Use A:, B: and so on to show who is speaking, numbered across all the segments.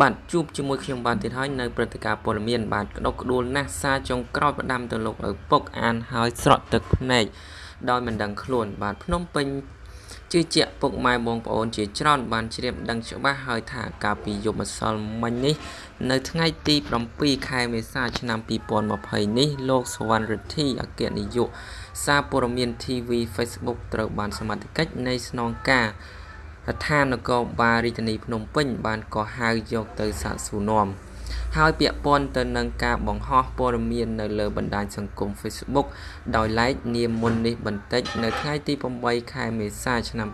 A: បាទជួបជាមួយខ្ញុំបានទៀតហើយនៅព្រឹត្តិការណ៍ព័ត៌មានបាទក្តុកក្តួលណាស់សារចុងក្រោយផ្ដាំទៅលោកឪពុកអានហើយស្រក់ទឹកភ្នែកដោយមិនដឹងខ្លួន បាទភ្នំពេញជឿជាក់ពុកម៉ែបងប្អូនជាច្រើនបានជ្រាបដឹងច្បាស់ហើយថាកាលពីយប់ម្សិលមិញនេះ នៅថ្ងៃទី7ខែមេសាឆ្នាំ2020នេះលោកសវណ្ណរិទ្ធីអគ្គនាយកសារព័ត៌មាន TV Facebook ត្រូវបានសមត្ថកិច្ចនៃស្នងការ ដ្ឋាននគរបាលរាជធានីភ្នំពេញបានកោះហៅយកទៅសាកសួរនាំហើយពាក់ព័ន្ធទៅនឹងការបង្ហោះព័ត៌មាននៅលើបណ្ដាញសង្គម Facebook ដោយឡែកនាមមុននេះបន្តិចនៅថ្ងៃទី8ខែមេសាឆ្នាំ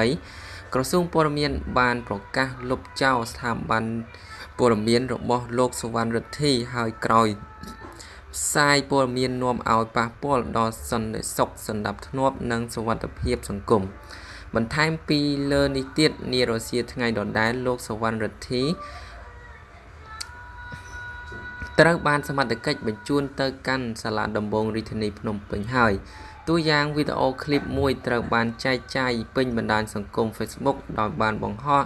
A: 2020ក្រសួងព័ត៌មានបានប្រកាសលុបចោលស្ថាប័នព័ត៌មានរបស់លោកសុវណ្ណរិទ្ធីហើយក្រោយផ្សាយព័ត៌មាននាំឲ្យប៉ះពាល់ដល់សន្តិសុខសណ្ដាប់ធ្នាប់និងសុវត្ថិភាពសង្គម បន្ថែមពីលើនេះទៀតនារសៀលថ្ងៃដដែលលោកសវណ្ណរិទ្ធីត្រូវបានសមត្ថកិច្ចបញ្ជូនទៅកាន់សាលាដំបងរាជធានីភ្នំពេញហើយតួយ៉ាងវីដេអូឃ្លីបមួយត្រូវបានចែកចាយពេញបណ្ដាញសង្គម Facebook ដោយបានបង្ហោះ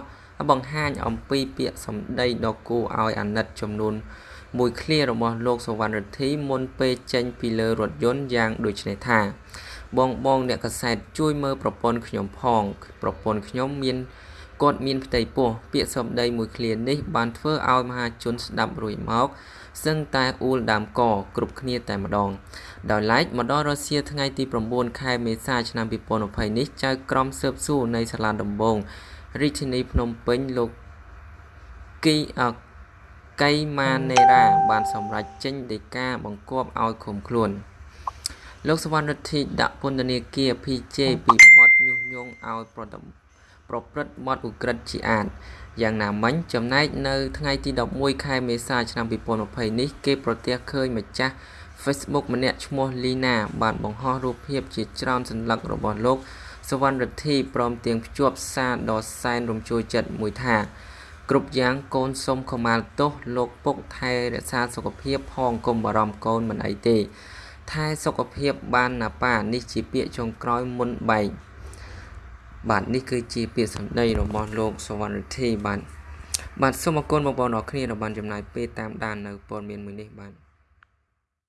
A: បង្ហាញអំពីពាក្យសម្ដីដ៏គួរឲ្យអាណិតចំនួនមួយឃ្លារបស់លោកសវណ្ណរិទ្ធីមុនពេលចេញពីលើរថយន្តយ៉ាងដូចនេះថា បងបងអ្នកកសែតជួយមើលប្រព័ន្ធខ្ញុំផង ប្រព័ន្ធខ្ញុំមានគាត់មានផ្ទៃពោះពាក្យសម្ដីមួយឃ្លានេះបានធ្វើឲ្យមហាជនស្ដាប់រួចមកសឹងតែអ៊ូលដើមកគ្រប់គ្នាតែម្ដង ដោយឡែកម្ដងរសៀលថ្ងៃទី9ខែមេសាឆ្នាំ2020នេះចៅក្រមស៊ើបសួរនៃសាលាដំបងរាជធានីភ្នំពេញលោកគីអកៃម៉ាណេរ៉ាបានសម្រេចចេញដីកាបង្គាប់ឲ្យឃុំខ្លួន លោកសវណ្ណរិទ្ធីដាក់ពន្ធនាគារ PJ ពីបទញុះញង់ឲ្យប្រតិប្រព្រឹត្តបទឧក្រិដ្ឋជាអាតយ៉ាងណាមិញចំណែកនៅថ្ងៃទី11ខែមេសាឆ្នាំ2020នេះគេប្រទះឃើញម្ចាស់ Facebook ម្នាក់ឈ្មោះលីណាបានបង្ហោះរូបភាពជាច្រើនសន្លឹករបស់លោកសវណ្ណរិទ្ធីព្រមទាំងភ្ជាប់សារដ៏សែនរំជួលចិត្តមួយថាគ្រប់យ៉ាងកូនសុំខមាលទោសលោកពុកថែរក្សាសុខភាពផងកុំបារម្ភកូនមិនអីទេ ថែសុខភាពបានណាប៉ានេះជាពាក្យចុងក្រោយមុនបែកបាទនេះគឺជាពាក្យសម្ដីរបស់លោកសវណ្ណរិទ្ធីបាទបាទសូមអរគុណបងប្អូនអរគ្នាដែលបានចំណាយពេលតាមដាននៅព័ត៌មានមួយនេះបាទ